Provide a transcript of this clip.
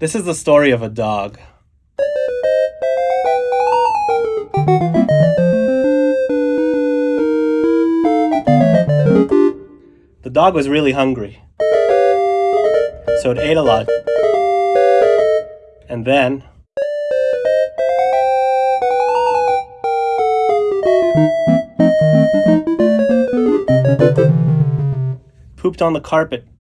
This is the story of a dog. The dog was really hungry. So it ate a lot. And then pooped on the carpet